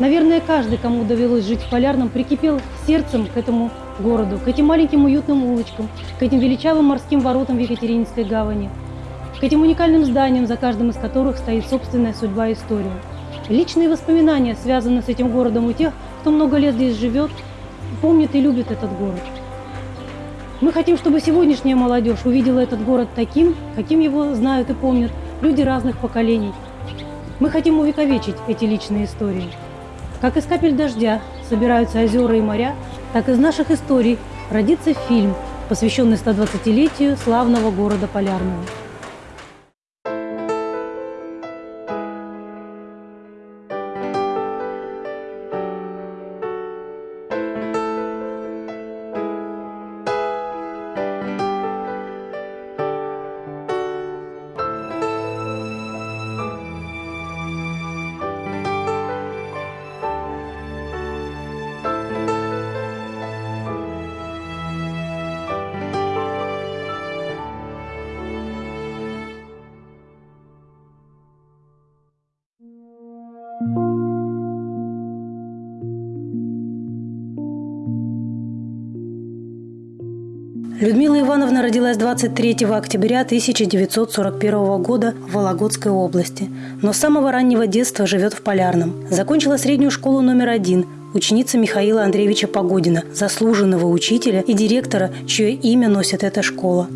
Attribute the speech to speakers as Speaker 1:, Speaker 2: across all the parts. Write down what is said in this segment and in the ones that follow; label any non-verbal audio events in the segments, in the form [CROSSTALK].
Speaker 1: Наверное, каждый, кому довелось жить в Полярном, прикипел сердцем к этому городу, к этим маленьким уютным улочкам, к этим величавым морским воротам в Екатерининской гавани, к этим уникальным зданиям, за каждым из которых стоит собственная судьба и история. Личные воспоминания связаны с этим городом у тех, кто много лет здесь живет, помнит и любит этот город. Мы хотим, чтобы сегодняшняя молодежь увидела этот город таким, каким его знают и помнят люди разных поколений. Мы хотим увековечить эти личные истории. Как из капель дождя собираются озера и моря, так из наших историй родится фильм, посвященный 120-летию славного города Полярного. Людмила Ивановна родилась 23 октября 1941 года в Вологодской области, но с самого раннего детства живет в Полярном. Закончила среднюю школу номер один, ученица Михаила Андреевича Погодина, заслуженного учителя и директора, чье имя носит эта школа.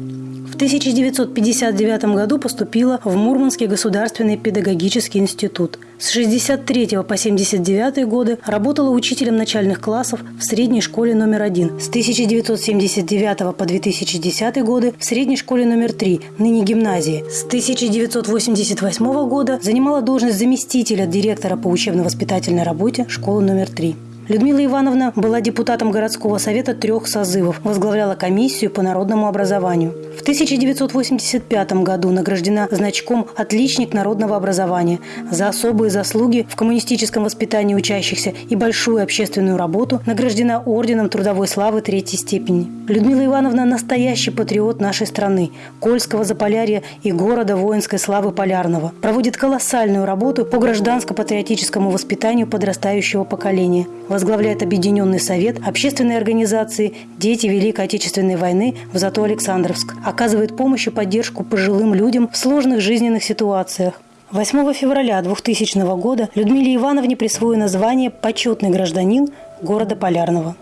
Speaker 1: В 1959 году поступила в Мурманский государственный педагогический институт. С 1963 по 1979 годы работала учителем начальных классов в средней школе номер один. С 1979 по 2010 годы в средней школе номер три, ныне гимназии. С 1988 года занимала должность заместителя директора по учебно-воспитательной работе школы номер три. Людмила Ивановна была депутатом городского совета трех созывов, возглавляла комиссию по народному образованию. В 1985 году награждена значком «Отличник народного образования» за особые заслуги в коммунистическом воспитании учащихся и большую общественную работу награждена орденом трудовой славы третьей степени. Людмила Ивановна – настоящий патриот нашей страны, Кольского Заполярья и города воинской славы Полярного. Проводит колоссальную работу по гражданско-патриотическому воспитанию подрастающего поколения – возглавляет Объединенный совет общественной организации «Дети Великой Отечественной войны» в Зато Александровск, оказывает помощь и поддержку пожилым людям в сложных жизненных ситуациях. 8 февраля 2000 года Людмиле Ивановне присвоено звание «Почетный гражданин города Полярного».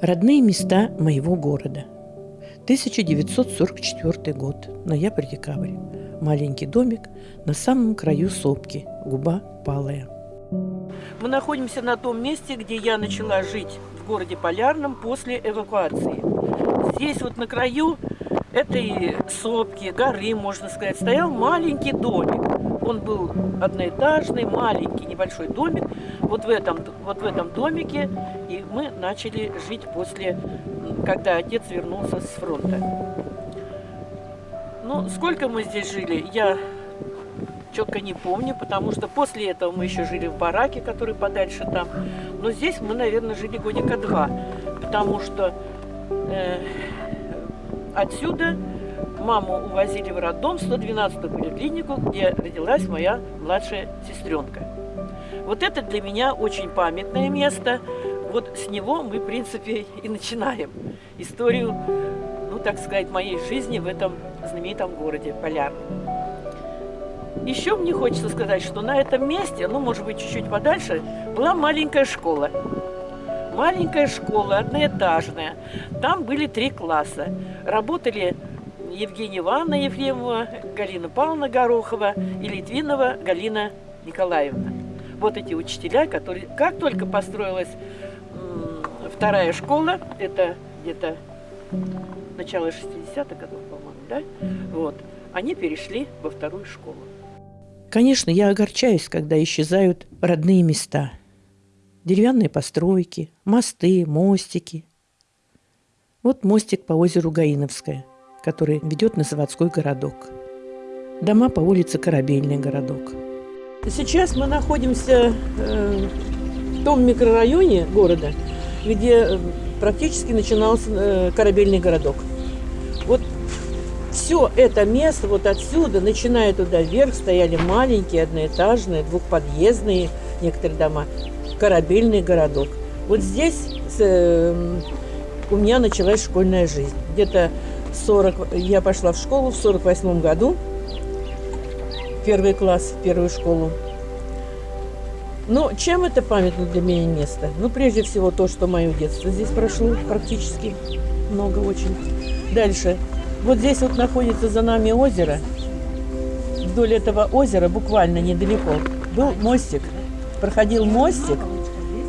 Speaker 2: Родные места моего города. 1944 год, ноябрь-декабрь. Маленький домик на самом краю сопки, губа палая. Мы находимся на том месте, где я начала жить в городе Полярном после эвакуации. Здесь вот на краю этой сопки, горы, можно сказать, стоял маленький домик. Он был одноэтажный, маленький, небольшой домик. Вот в этом, вот в этом домике и мы начали жить после, когда отец вернулся с фронта. Ну, сколько мы здесь жили, я четко не помню, потому что после этого мы еще жили в бараке, который подальше там. Но здесь мы, наверное, жили годика два, потому что э, отсюда маму увозили в роддом, 112-ю поликлинику, где родилась моя младшая сестренка. Вот это для меня очень памятное место. Вот с него мы, в принципе, и начинаем историю ну, так сказать, моей жизни в этом знаменитом городе Полярном. Еще мне хочется сказать, что на этом месте, ну, может быть, чуть-чуть подальше, была маленькая школа. Маленькая школа, одноэтажная. Там были три класса. Работали Евгения Ивановна Ефремова, Галина Павловна Горохова и Литвинова Галина Николаевна. Вот эти учителя, которые... Как только построилась вторая школа, это где-то начала 60-х годов, по-моему, да? Вот. Они перешли во вторую школу. Конечно, я огорчаюсь, когда исчезают родные места. Деревянные постройки, мосты, мостики. Вот мостик по озеру Гаиновское, который ведет на заводской городок. Дома по улице Корабельный городок. Сейчас мы находимся э, в том микрорайоне города, где э, практически начинался э, корабельный городок. Вот все это место вот отсюда, начиная туда вверх, стояли маленькие, одноэтажные, двухподъездные некоторые дома, корабельный городок. Вот здесь э, у меня началась школьная жизнь. Где-то 40, я пошла в школу в 48 году, первый класс, первую школу. Ну, чем это памятно для меня место? Ну, прежде всего, то, что мое детство здесь прошло практически много очень. Дальше. Вот здесь вот находится за нами озеро. Вдоль этого озера, буквально недалеко, был мостик. Проходил мостик,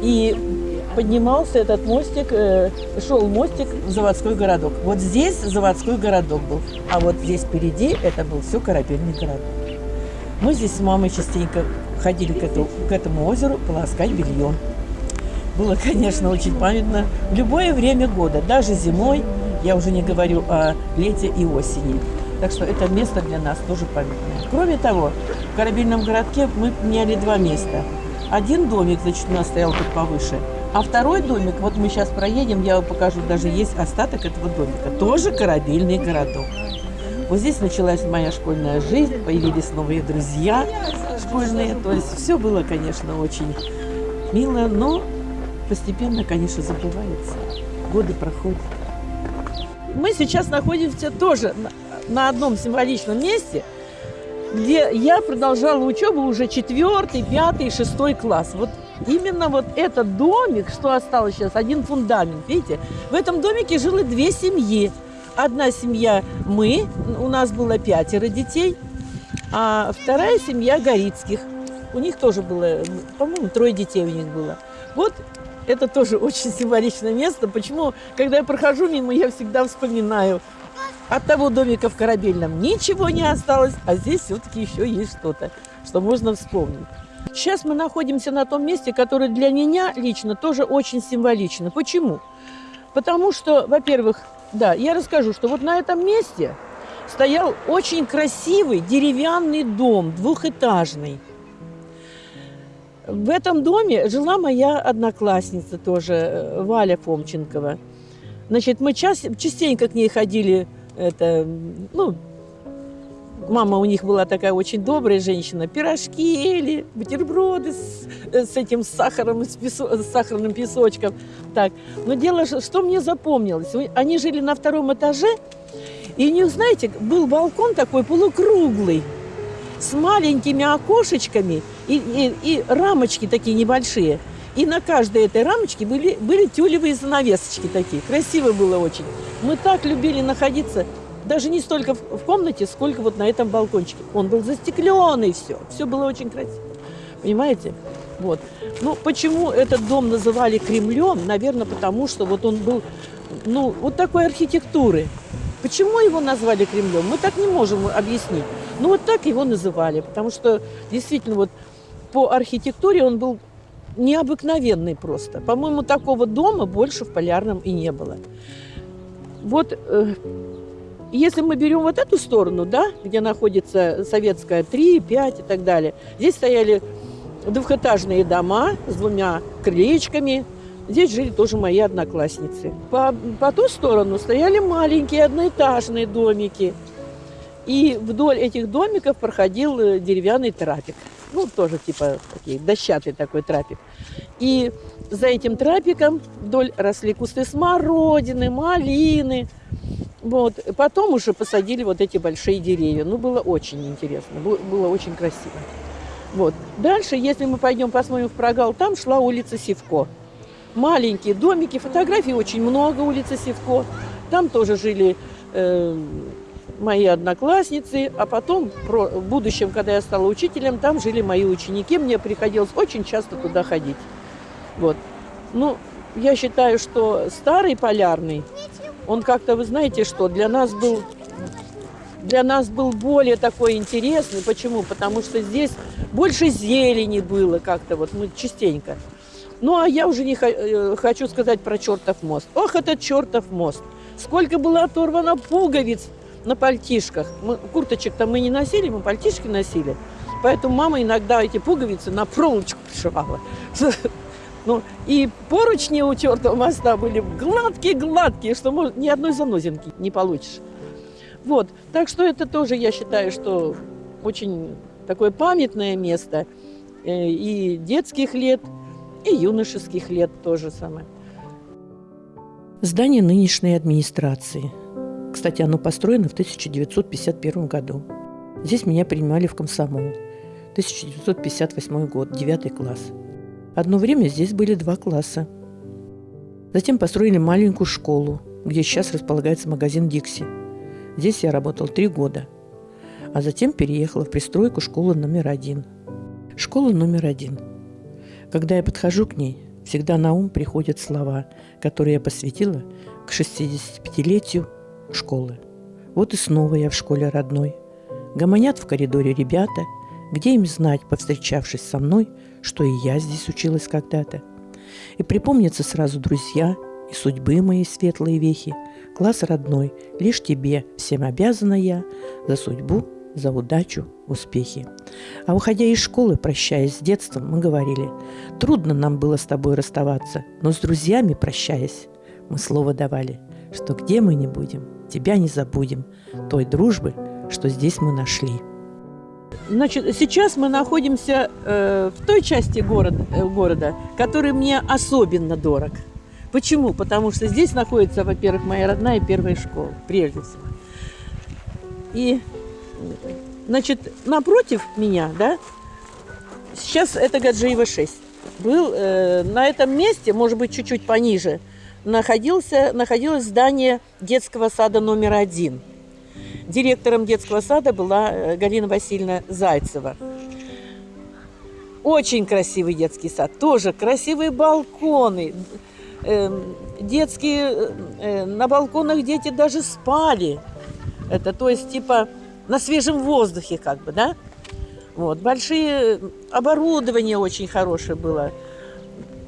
Speaker 2: и поднимался этот мостик, э, шел мостик в заводской городок. Вот здесь заводской городок был, а вот здесь впереди это был все корабельный городок. Мы здесь с мамой частенько ходили к, эту, к этому озеру полоскать белье. Было, [LAUGHS] конечно, очень памятно. В любое время года, даже зимой, я уже не говорю о лете и осени. Так что это место для нас тоже памятное. Кроме того, в корабельном городке мы меняли два места. Один домик, значит, у нас стоял тут повыше, а второй домик, вот мы сейчас проедем, я вам покажу, даже есть остаток этого домика. Тоже корабельный городок. Вот здесь началась моя школьная жизнь, появились новые друзья школьные. То есть все было, конечно, очень мило, но постепенно, конечно, забывается. Годы проходят. Мы сейчас находимся тоже на одном символичном месте, где я продолжала учебу уже четвертый, пятый, шестой класс. Вот Именно вот этот домик, что осталось сейчас, один фундамент, видите? В этом домике жило две семьи. Одна семья мы, у нас было пятеро детей, а вторая семья Горицких. У них тоже было, по-моему, трое детей у них было. Вот это тоже очень символичное место. Почему, когда я прохожу мимо, я всегда вспоминаю. От того домика в Корабельном ничего не осталось, а здесь все-таки еще есть что-то, что можно вспомнить. Сейчас мы находимся на том месте, которое для меня лично тоже очень символично. Почему? Потому что, во-первых, да, я расскажу, что вот на этом месте стоял очень красивый деревянный дом, двухэтажный. В этом доме жила моя одноклассница тоже, э, Валя Фомченкова. Значит, мы частенько к ней ходили, это, ну, Мама у них была такая очень добрая женщина. Пирожки ели, бутерброды с, с этим сахаром, с, песо, с сахарным песочком. Так. Но дело, что мне запомнилось, они жили на втором этаже, и у них, знаете, был балкон такой полукруглый, с маленькими окошечками и, и, и рамочки такие небольшие. И на каждой этой рамочке были, были тюлевые занавесочки такие. Красиво было очень. Мы так любили находиться даже не столько в, комнате, сколько вот на этом балкончике. Он был застекленный, все. Все было очень красиво. Понимаете? Вот. Ну, почему этот дом называли Кремлем? Наверное, потому что вот он был, ну, вот такой архитектуры. Почему его назвали Кремлем? Мы так не можем объяснить. Ну, вот так его называли, потому что действительно вот по архитектуре он был необыкновенный просто. По-моему, такого дома больше в Полярном и не было. Вот э, если мы берем вот эту сторону, да, где находится Советская 3, 5 и так далее, здесь стояли двухэтажные дома с двумя крылечками. Здесь жили тоже мои одноклассницы. По, по ту сторону стояли маленькие одноэтажные домики. И вдоль этих домиков проходил э, деревянный трапик. Ну, тоже типа такие, дощатый такой трапик. И за этим трапиком вдоль росли кусты смородины, малины – вот. Потом уже посадили вот эти большие деревья. Ну, было очень интересно, было очень красиво. Вот. Дальше, если мы пойдем посмотрим в прогал, там шла улица Севко. Маленькие домики, фотографий очень много улицы Севко. Там тоже жили э, мои одноклассницы, а потом в будущем, когда я стала учителем, там жили мои ученики. Мне приходилось очень часто туда ходить. Вот. Ну, я считаю, что старый полярный он как-то, вы знаете что, для нас был для нас был более такой интересный. Почему? Потому что здесь больше зелени было как-то, вот мы частенько. Ну, а я уже не э, хочу сказать про чертов мост. Ох, этот чертов мост! Сколько было оторвано пуговиц на пальтишках. Мы, курточек-то мы не носили, мы пальтишки носили. Поэтому мама иногда эти пуговицы на проволочку пришивала. [LAUGHS] Ну, и поручни у чертова моста были гладкие-гладкие, что может, ни одной занозинки не получишь. Вот, так что это тоже, я считаю, что очень такое памятное место э, и детских лет, и юношеских лет тоже самое.
Speaker 3: Здание нынешней администрации. Кстати, оно построено в 1951 году. Здесь меня принимали в комсомол. 1958 год, 9 класс. Одно время здесь были два класса. Затем построили маленькую школу, где сейчас располагается магазин «Дикси». Здесь я работал три года. А затем переехала в пристройку школы номер один. Школа номер один. Когда я подхожу к ней, всегда на ум приходят слова, которые я посвятила к 65-летию школы. Вот и снова я в школе родной. Гомонят в коридоре ребята, где им знать, повстречавшись со мной, что и я здесь училась когда-то. И припомнятся сразу друзья и судьбы мои светлые вехи. Класс родной, лишь тебе всем обязана я за судьбу, за удачу, успехи. А уходя из школы, прощаясь с детством, мы говорили, трудно нам было с тобой расставаться, но с друзьями прощаясь, мы слово давали, что где мы не будем, тебя не забудем, той дружбы, что здесь мы нашли.
Speaker 2: Значит, сейчас мы находимся э, в той части города, э, города, который мне особенно дорог. Почему? Потому что здесь находится, во-первых, моя родная первая школа, прежде всего. И, значит, напротив меня, да, сейчас это Гаджиева 6. Был э, на этом месте, может быть, чуть-чуть пониже, находился, находилось здание детского сада номер один. Директором детского сада была э, Галина Васильевна Зайцева. Очень красивый детский сад, тоже красивые балконы, эм, детские, э, на балконах дети даже спали. Это то есть типа на свежем воздухе как бы, да? Вот, большие оборудование очень хорошее было.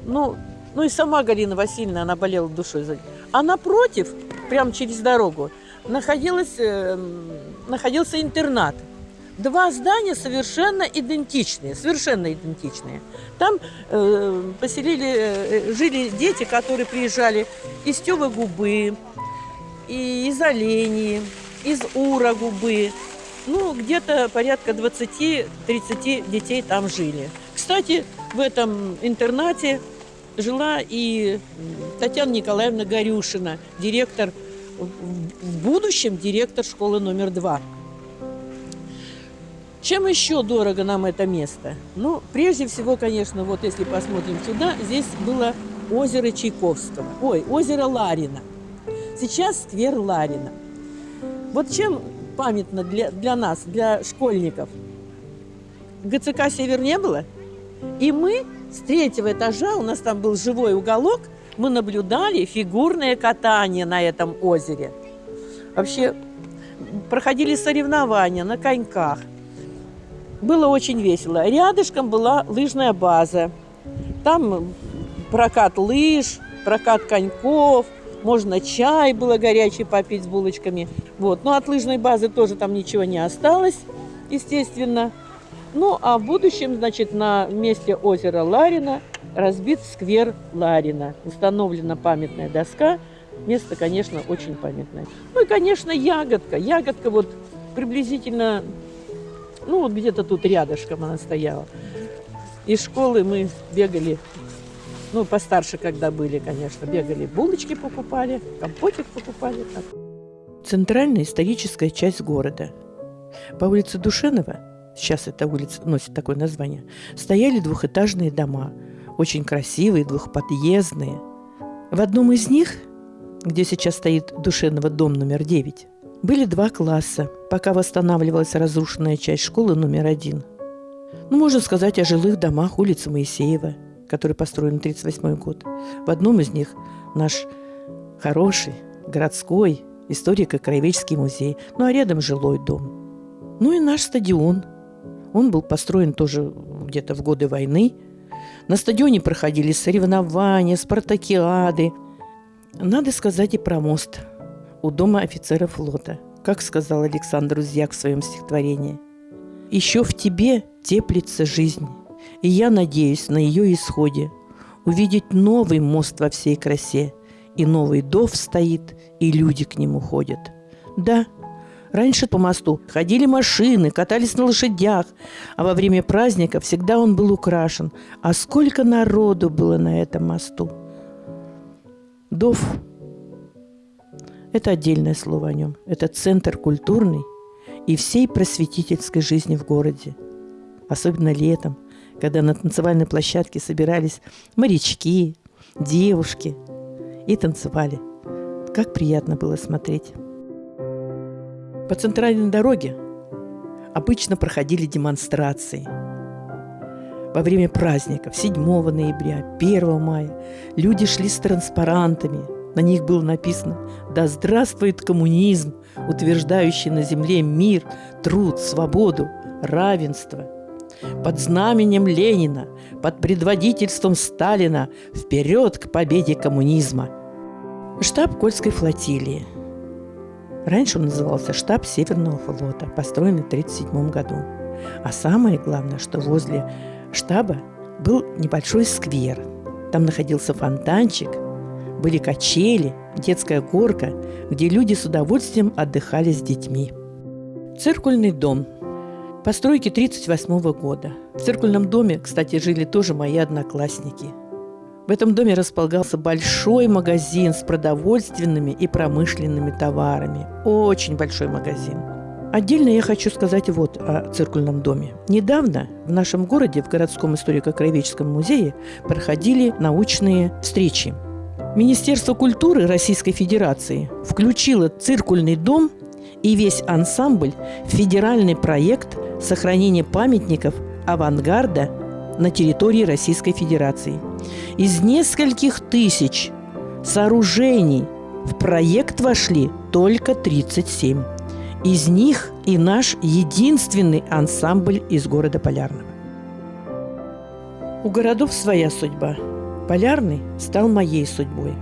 Speaker 2: Ну, ну и сама Галина Васильевна, она болела душой за А напротив, прямо через дорогу, находилась, э, находился интернат. Два здания совершенно идентичные, совершенно идентичные. Там э, поселили, э, жили дети, которые приезжали из Тёвы Губы, и из Олении, из Ура Губы. Ну, где-то порядка 20-30 детей там жили. Кстати, в этом интернате жила и Татьяна Николаевна Горюшина, директор, в будущем директор школы номер два. Чем еще дорого нам это место? Ну, прежде всего, конечно, вот если посмотрим сюда, здесь было озеро Чайковского. Ой, озеро Ларина. Сейчас сквер Ларина. Вот чем памятно для, для нас, для школьников? ГЦК «Север» не было? И мы с третьего этажа, у нас там был живой уголок, мы наблюдали фигурное катание на этом озере. Вообще проходили соревнования на коньках. Было очень весело. Рядышком была лыжная база. Там прокат лыж, прокат коньков, можно чай было горячий попить с булочками. Вот. Но от лыжной базы тоже там ничего не осталось, естественно. Ну, а в будущем, значит, на месте озера Ларина разбит сквер Ларина. Установлена памятная доска. Место, конечно, очень памятное. Ну и, конечно, ягодка. Ягодка вот приблизительно, ну вот где-то тут рядышком она стояла. Из школы мы бегали, ну, постарше, когда были, конечно, бегали, булочки покупали, компотик покупали. Так.
Speaker 3: Центральная историческая часть города. По улице Душенова сейчас эта улица носит такое название, стояли двухэтажные дома, очень красивые, двухподъездные. В одном из них, где сейчас стоит Душенова дом номер 9, были два класса, пока восстанавливалась разрушенная часть школы номер один. Ну, можно сказать о жилых домах улицы Моисеева, который построен в 1938 год. В одном из них наш хороший городской историко-краеведческий музей, ну а рядом жилой дом. Ну и наш стадион – он был построен тоже где-то в годы войны. На стадионе проходили соревнования, спартакиады. Надо сказать и про мост у дома офицера флота, как сказал Александр Узьяк в своем стихотворении. «Еще в тебе теплится жизнь, и я надеюсь на ее исходе увидеть новый мост во всей красе, и новый дов стоит, и люди к нему ходят. Да,
Speaker 2: Раньше по мосту ходили машины, катались на лошадях, а во время праздника всегда он был украшен. А сколько народу было на этом мосту! Дов – это отдельное слово о нем. Это центр культурный и всей просветительской жизни в городе. Особенно летом, когда на танцевальной площадке собирались морячки, девушки и танцевали. Как приятно было смотреть. По центральной дороге обычно проходили демонстрации. Во время праздников 7 ноября, 1 мая люди шли с транспарантами. На них было написано «Да здравствует коммунизм, утверждающий на земле мир, труд, свободу, равенство». Под знаменем Ленина, под предводительством Сталина вперед к победе коммунизма. Штаб Кольской флотилии – Раньше он назывался штаб Северного флота, построенный в 1937 году. А самое главное, что возле штаба был небольшой сквер. Там находился фонтанчик, были качели, детская горка, где люди с удовольствием отдыхали с детьми. Циркульный дом. Постройки 1938 года. В циркульном доме, кстати, жили тоже мои одноклассники – в этом доме располагался большой магазин с продовольственными и промышленными товарами. Очень большой магазин. Отдельно я хочу сказать вот о циркульном доме. Недавно в нашем городе, в городском историко-краеведческом музее, проходили научные встречи. Министерство культуры Российской Федерации включило циркульный дом и весь ансамбль в федеральный проект сохранения памятников авангарда на территории Российской Федерации. Из нескольких тысяч сооружений в проект вошли только 37. Из них и наш единственный ансамбль из города Полярного. У городов своя судьба. Полярный стал моей судьбой.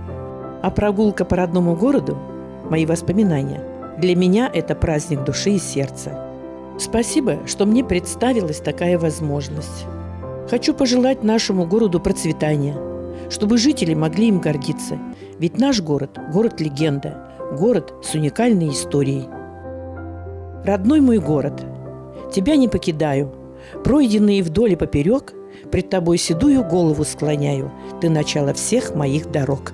Speaker 2: А прогулка по родному городу – мои воспоминания. Для меня это праздник души и сердца. Спасибо, что мне представилась такая возможность. Хочу пожелать нашему городу процветания, чтобы жители могли им гордиться. Ведь наш город – город-легенда, город с уникальной историей. Родной мой город, тебя не покидаю. Пройденные вдоль и поперек, пред тобой седую голову склоняю. Ты начало всех моих дорог.